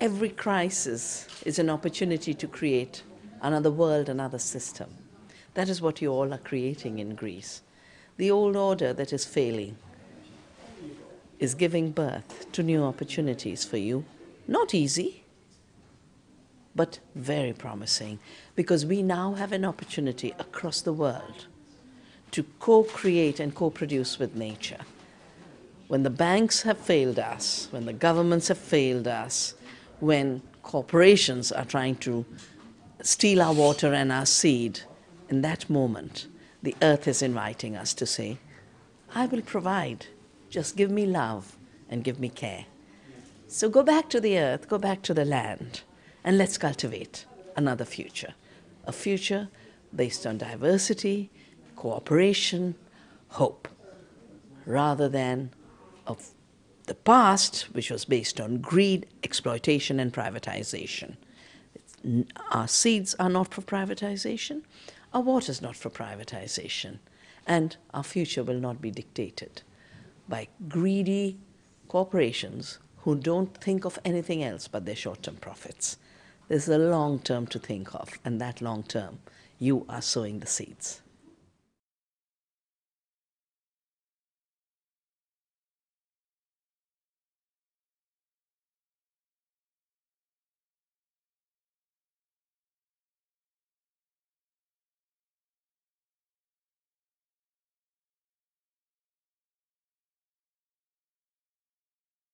every crisis is an opportunity to create another world, another system. That is what you all are creating in Greece. The old order that is failing is giving birth to new opportunities for you. Not easy, but very promising because we now have an opportunity across the world to co-create and co-produce with nature. When the banks have failed us, when the governments have failed us, when corporations are trying to steal our water and our seed, in that moment, the earth is inviting us to say, I will provide, just give me love and give me care. So go back to the earth, go back to the land, and let's cultivate another future. A future based on diversity, cooperation, hope, rather than of the past, which was based on greed, exploitation, and privatization. Our seeds are not for privatization, our water is not for privatization, and our future will not be dictated by greedy corporations who don't think of anything else but their short-term profits. There's a long term to think of, and that long term, you are sowing the seeds.